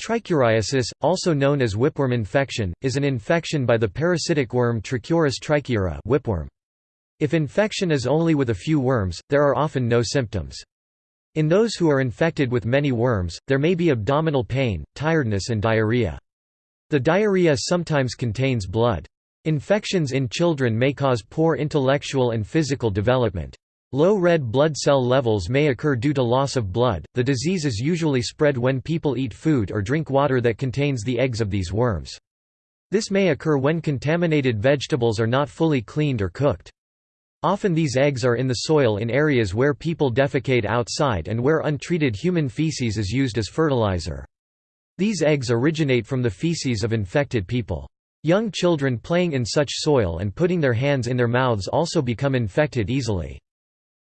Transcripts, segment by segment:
Trichuriasis, also known as whipworm infection, is an infection by the parasitic worm Trichuris trichiura whipworm. If infection is only with a few worms, there are often no symptoms. In those who are infected with many worms, there may be abdominal pain, tiredness and diarrhea. The diarrhea sometimes contains blood. Infections in children may cause poor intellectual and physical development. Low red blood cell levels may occur due to loss of blood. The disease is usually spread when people eat food or drink water that contains the eggs of these worms. This may occur when contaminated vegetables are not fully cleaned or cooked. Often these eggs are in the soil in areas where people defecate outside and where untreated human feces is used as fertilizer. These eggs originate from the feces of infected people. Young children playing in such soil and putting their hands in their mouths also become infected easily.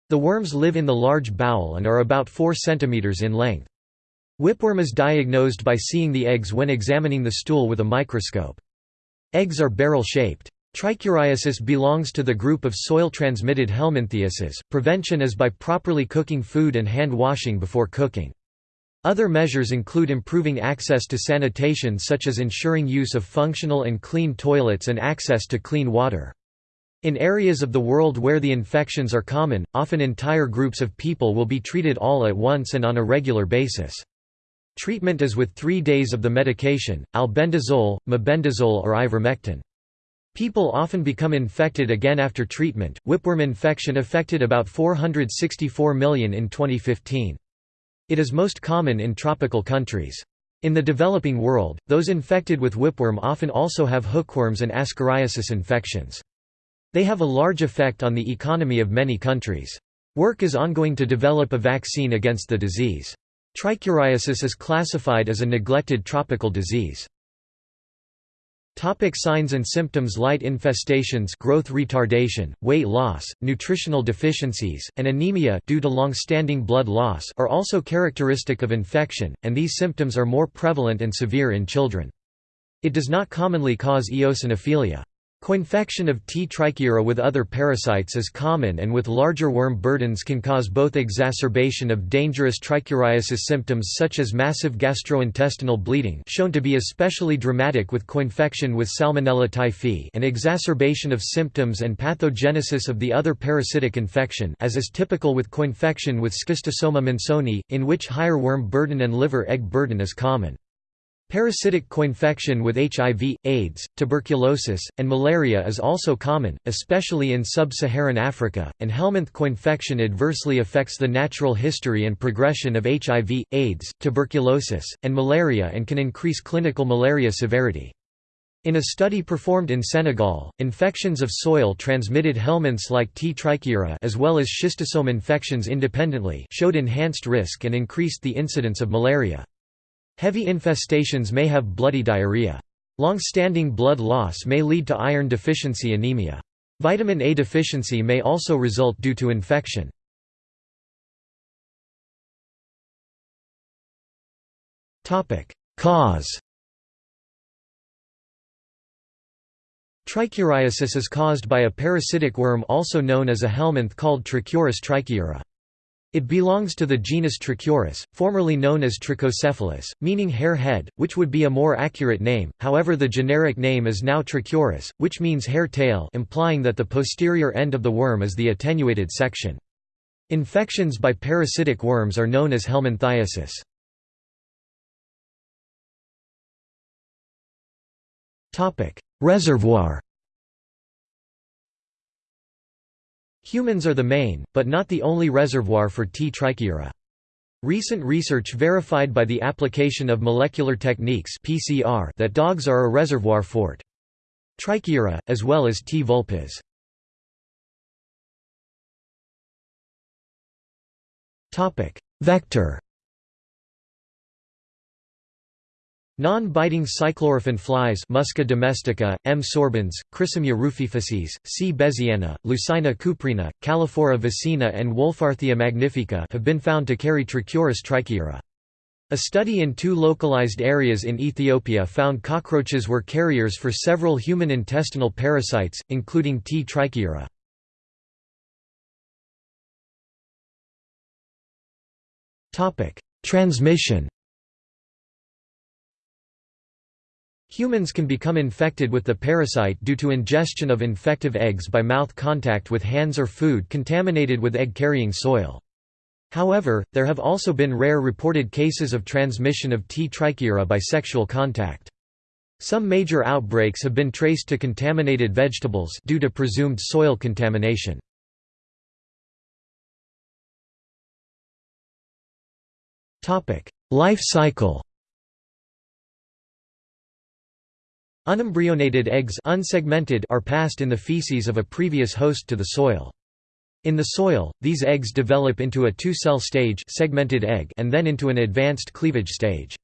The worms live in the large bowel and are about 4 cm in length. Whipworm is diagnosed by seeing the eggs when examining the stool with a microscope. Eggs are barrel-shaped. Trichuriasis belongs to the group of soil-transmitted helminthiasis. Prevention is by properly cooking food and hand washing before cooking. Other measures include improving access to sanitation such as ensuring use of functional and clean toilets and access to clean water. In areas of the world where the infections are common, often entire groups of people will be treated all at once and on a regular basis. Treatment is with three days of the medication, albendazole, mebendazole or ivermectin. People often become infected again after treatment. Whipworm infection affected about 464 million in 2015. It is most common in tropical countries. In the developing world, those infected with whipworm often also have hookworms and ascariasis infections. They have a large effect on the economy of many countries. Work is ongoing to develop a vaccine against the disease. Trichuriasis is classified as a neglected tropical disease. Topic signs and symptoms Light infestations growth retardation, weight loss, nutritional deficiencies, and anemia due to long-standing blood loss are also characteristic of infection, and these symptoms are more prevalent and severe in children. It does not commonly cause eosinophilia. Coinfection of T. trichiura with other parasites is common and with larger worm burdens can cause both exacerbation of dangerous trichuriasis symptoms such as massive gastrointestinal bleeding shown to be especially dramatic with coinfection with Salmonella typhi and exacerbation of symptoms and pathogenesis of the other parasitic infection as is typical with coinfection with Schistosoma mansoni, in which higher worm burden and liver egg burden is common. Parasitic coinfection with HIV, AIDS, tuberculosis, and malaria is also common, especially in sub-Saharan Africa, and Helminth coinfection adversely affects the natural history and progression of HIV, AIDS, tuberculosis, and malaria and can increase clinical malaria severity. In a study performed in Senegal, infections of soil-transmitted helminths like T. trichiura as well as schistosome infections independently showed enhanced risk and increased the incidence of malaria. Heavy infestations may have bloody diarrhea. Long-standing blood loss may lead to iron deficiency anemia. Vitamin A deficiency may also result due to infection. Cause Trichuriasis is caused by a parasitic worm also known as a helminth called Trichuris trichiura. It belongs to the genus Trichuris, formerly known as Trichocephalus, meaning hare head, which would be a more accurate name, however the generic name is now Trichuris, which means hare tail implying that the posterior end of the worm is the attenuated section. Infections by parasitic worms are known as helminthiasis. Reservoir Humans are the main, but not the only reservoir for T. trichiura. Recent research verified by the application of molecular techniques PCR that dogs are a reservoir for T. trichiura, as well as T. vulpis. Vector Non-biting cyclorrhaphan flies Musca domestica, M. sorbens, Chrysomya rufifacies, C. bezziana, Lucilia cuprina, Calliphora vicina and Wohlfahrtia magnifica have been found to carry Trichuris trichiura. A study in two localized areas in Ethiopia found cockroaches were carriers for several human intestinal parasites, including T. trichiura. Transmission Humans can become infected with the parasite due to ingestion of infective eggs by mouth contact with hands or food contaminated with egg-carrying soil. However, there have also been rare reported cases of transmission of T. trichiura by sexual contact. Some major outbreaks have been traced to contaminated vegetables due to presumed soil contamination. Life cycle Unembryonated eggs unsegmented are passed in the feces of a previous host to the soil. In the soil, these eggs develop into a two-cell stage segmented egg and then into an advanced cleavage stage.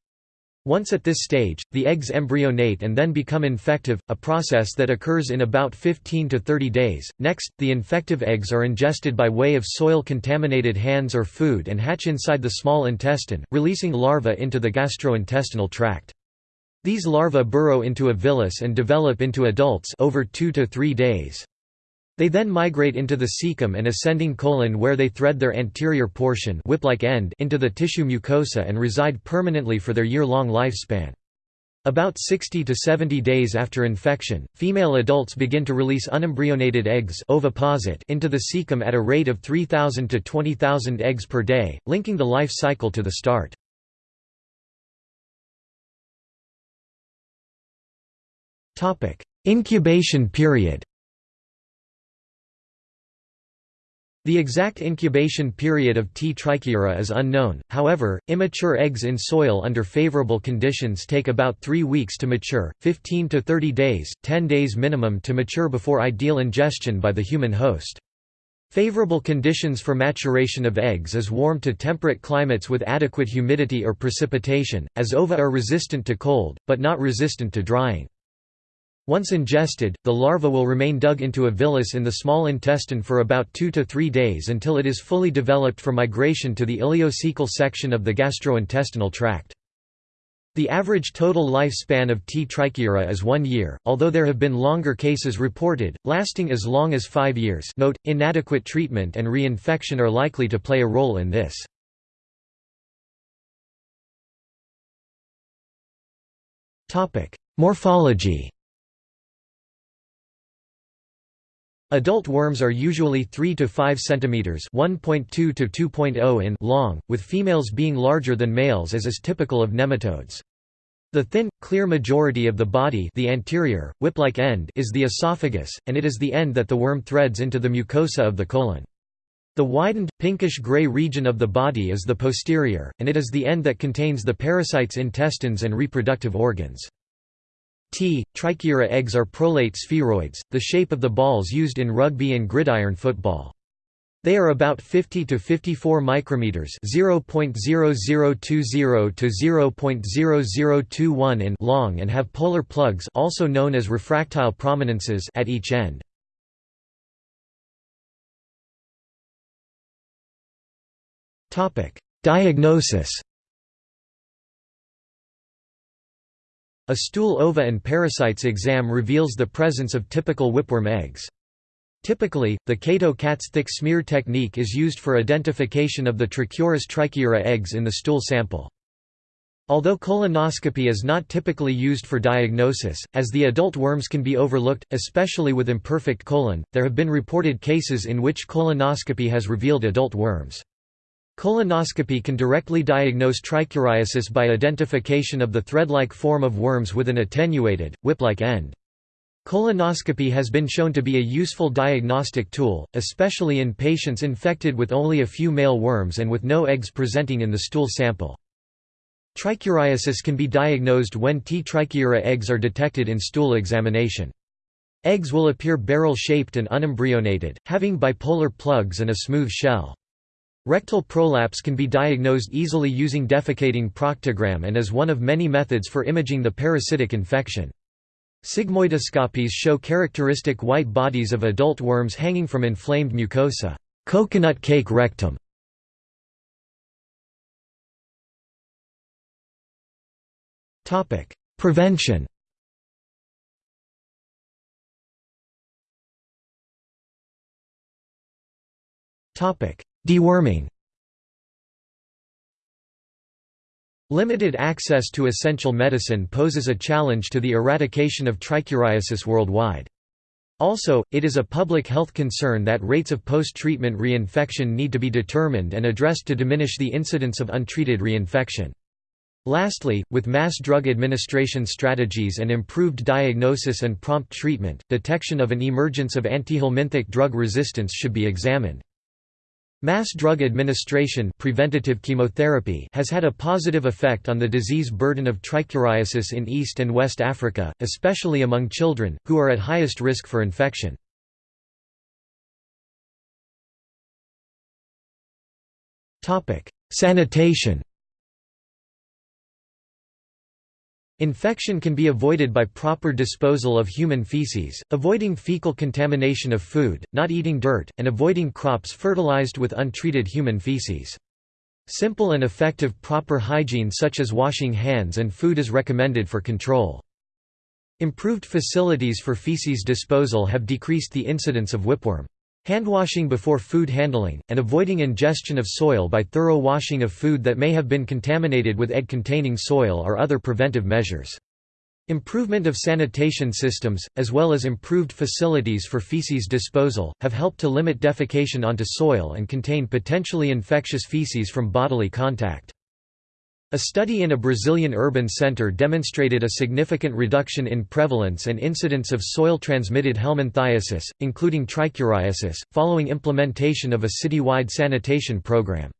Once at this stage, the eggs embryonate and then become infective, a process that occurs in about 15 to 30 days. Next, the infective eggs are ingested by way of soil-contaminated hands or food and hatch inside the small intestine, releasing larvae into the gastrointestinal tract. These larvae burrow into a villus and develop into adults over 2 to 3 days. They then migrate into the cecum and ascending colon where they thread their anterior portion whip-like end into the tissue mucosa and reside permanently for their year-long lifespan. About 60 to 70 days after infection, female adults begin to release unembryonated eggs oviposit into the cecum at a rate of 3,000 to 20,000 eggs per day, linking the life cycle to the start. Incubation period The exact incubation period of T. trichiura is unknown, however, immature eggs in soil under favorable conditions take about 3 weeks to mature, 15 to 30 days, 10 days minimum to mature before ideal ingestion by the human host. Favorable conditions for maturation of eggs is warm to temperate climates with adequate humidity or precipitation, as ova are resistant to cold, but not resistant to drying. Once ingested, the larva will remain dug into a villus in the small intestine for about 2 to 3 days until it is fully developed for migration to the ileocecal section of the gastrointestinal tract. The average total lifespan of T. trichiura is one year, although there have been longer cases reported, lasting as long as five years note, inadequate treatment and reinfection are likely to play a role in this. Morphology Adult worms are usually 3 to 5 cm (1.2 to 2.0 in) long, with females being larger than males as is typical of nematodes. The thin, clear majority of the body the anterior, whip-like end is the esophagus, and it is the end that the worm threads into the mucosa of the colon. The widened, pinkish-gray region of the body is the posterior, and it is the end that contains the parasite's intestines and reproductive organs. T. trichiura eggs are prolate spheroids, the shape of the balls used in rugby and gridiron football. They are about 50 to 54 micrometers (0.0020 to 0.0021 in) long and have polar plugs, also known as refractile prominences, at each end. Topic: Diagnosis. A stool ova and parasites exam reveals the presence of typical whipworm eggs. Typically, the Kato-Katz thick smear technique is used for identification of the Trichuris trichiura eggs in the stool sample. Although colonoscopy is not typically used for diagnosis, as the adult worms can be overlooked, especially with imperfect colon, there have been reported cases in which colonoscopy has revealed adult worms. Colonoscopy can directly diagnose trichuriasis by identification of the thread-like form of worms with an attenuated, whip-like end. Colonoscopy has been shown to be a useful diagnostic tool, especially in patients infected with only a few male worms and with no eggs presenting in the stool sample. Trichuriasis can be diagnosed when T. trichiura eggs are detected in stool examination. Eggs will appear barrel-shaped and unembryonated, having bipolar plugs and a smooth shell. Rectal prolapse can be diagnosed easily using defecating proctogram and is one of many methods for imaging the parasitic infection. Sigmoidoscopies show characteristic white bodies of adult worms hanging from inflamed mucosa coconut cake rectum". Prevention Deworming Limited access to essential medicine poses a challenge to the eradication of trichuriasis worldwide. Also, it is a public health concern that rates of post-treatment reinfection need to be determined and addressed to diminish the incidence of untreated reinfection. Lastly, with mass drug administration strategies and improved diagnosis and prompt treatment, detection of an emergence of antihelminthic drug resistance should be examined. Mass drug administration preventative chemotherapy has had a positive effect on the disease burden of trichuriasis in East and West Africa, especially among children, who are at highest risk for infection. Sanitation Infection can be avoided by proper disposal of human feces, avoiding fecal contamination of food, not eating dirt, and avoiding crops fertilized with untreated human feces. Simple and effective proper hygiene such as washing hands and food is recommended for control. Improved facilities for feces disposal have decreased the incidence of whipworm. Handwashing before food handling, and avoiding ingestion of soil by thorough washing of food that may have been contaminated with egg-containing soil are other preventive measures. Improvement of sanitation systems, as well as improved facilities for feces disposal, have helped to limit defecation onto soil and contain potentially infectious feces from bodily contact. A study in a Brazilian urban center demonstrated a significant reduction in prevalence and incidence of soil-transmitted helminthiasis, including trichuriasis, following implementation of a citywide sanitation program.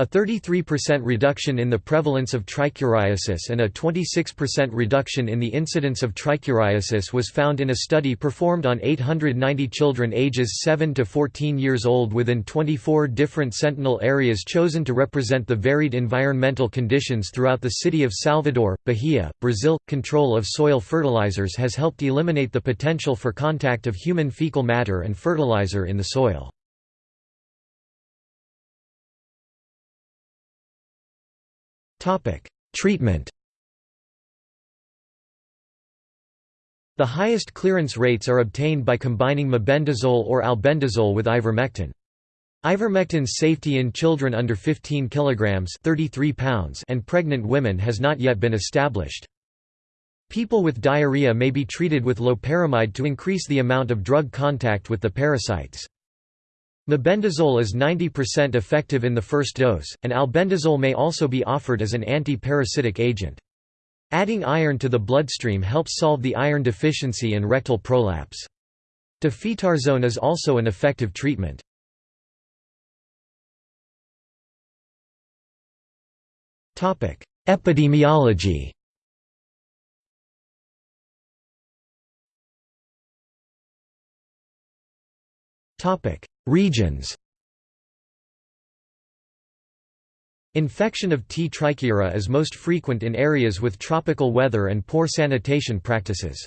A 33% reduction in the prevalence of trichuriasis and a 26% reduction in the incidence of trichuriasis was found in a study performed on 890 children ages 7 to 14 years old within 24 different sentinel areas chosen to represent the varied environmental conditions throughout the city of Salvador, Bahia, Brazil. Control of soil fertilizers has helped eliminate the potential for contact of human fecal matter and fertilizer in the soil. Treatment The highest clearance rates are obtained by combining mebendazole or albendazole with ivermectin. Ivermectin's safety in children under 15 kg 33 pounds and pregnant women has not yet been established. People with diarrhea may be treated with loperamide to increase the amount of drug contact with the parasites. Mebendazole is 90% effective in the first dose, and albendazole may also be offered as an anti-parasitic agent. Adding iron to the bloodstream helps solve the iron deficiency and rectal prolapse. Difetarsone is also an effective treatment. Epidemiology Topic: Regions Infection of T. trichiura is most frequent in areas with tropical weather and poor sanitation practices.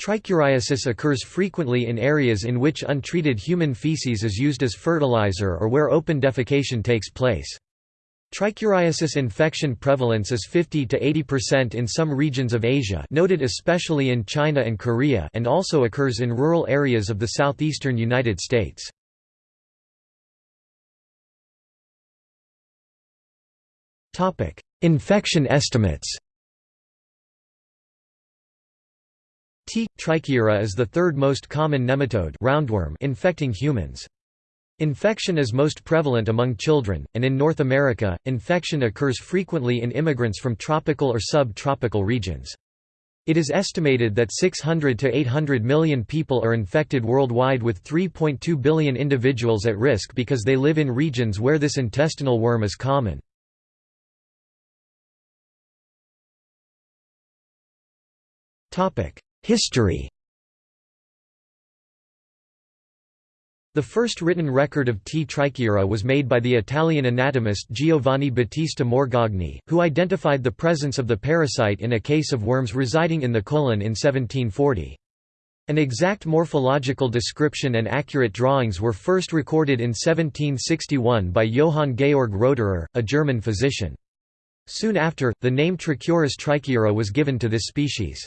Trichuriasis occurs frequently in areas in which untreated human feces is used as fertilizer or where open defecation takes place. Trichuriasis infection prevalence is 50 to 80% in some regions of Asia noted especially in China and Korea and also occurs in rural areas of the southeastern United States. Infection estimates T. is the third most common nematode roundworm infecting humans. Infection is most prevalent among children, and in North America, infection occurs frequently in immigrants from tropical or sub-tropical regions. It is estimated that 600 to 800 million people are infected worldwide with 3.2 billion individuals at risk because they live in regions where this intestinal worm is common. History The first written record of T. trichiura was made by the Italian anatomist Giovanni Battista Morgagni, who identified the presence of the parasite in a case of worms residing in the colon in 1740. An exact morphological description and accurate drawings were first recorded in 1761 by Johann Georg Roederer, a German physician. Soon after, the name Trichuris trichiura was given to this species.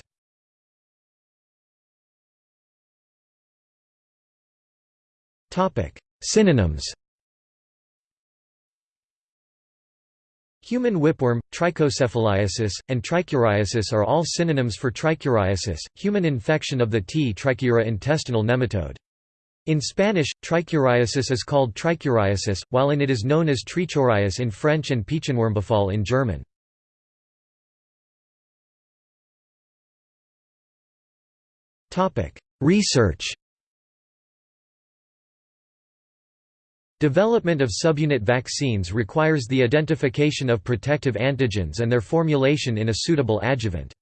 Synonyms Human whipworm, trichocephaliasis, and trichuriasis are all synonyms for trichuriasis, human infection of the T. trichiura intestinal nematode. In Spanish, trichuriasis is called trichuriasis, while in it is known as trichurias in French and Peitschenwurmbefall in German. Research Development of subunit vaccines requires the identification of protective antigens and their formulation in a suitable adjuvant.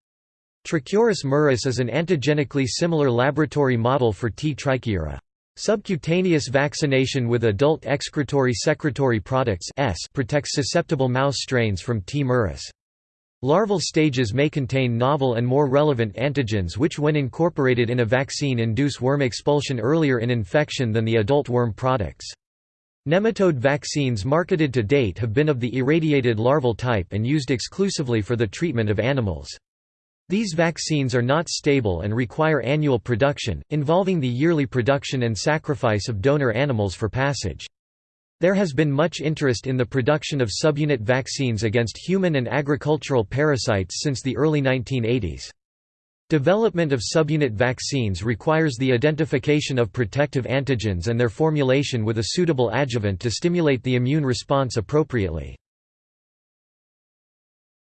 Trichuris muris is an antigenically similar laboratory model for T. trichiura. Subcutaneous vaccination with adult excretory secretory products S protects susceptible mouse strains from T. muris. Larval stages may contain novel and more relevant antigens which when incorporated in a vaccine induce worm expulsion earlier in infection than the adult worm products. Nematode vaccines marketed to date have been of the irradiated larval type and used exclusively for the treatment of animals. These vaccines are not stable and require annual production, involving the yearly production and sacrifice of donor animals for passage. There has been much interest in the production of subunit vaccines against human and agricultural parasites since the early 1980s. Development of subunit vaccines requires the identification of protective antigens and their formulation with a suitable adjuvant to stimulate the immune response appropriately.